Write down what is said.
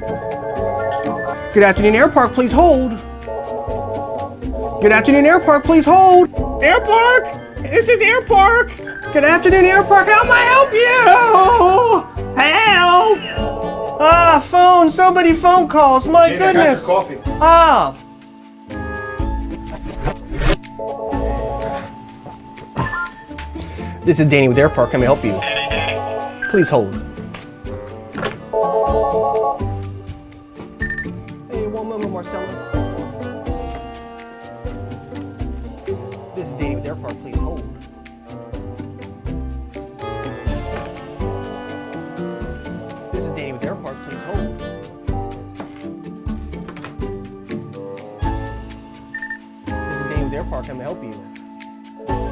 Good afternoon, Air Park, please hold. Good afternoon, Air Park, please hold. Air Park! This is Air Park! Good afternoon, Air Park, how may I help you? Help! Ah, phone, somebody phone calls, my Hey, I got your goodness. coffee. Ah. This is Danny with Air Park, how may I help you? Please hold. One moment, Marcella. This is Danny with Air please hold. This is Danny with Air Park, please hold. This is Danny with Air Park, how may I help you?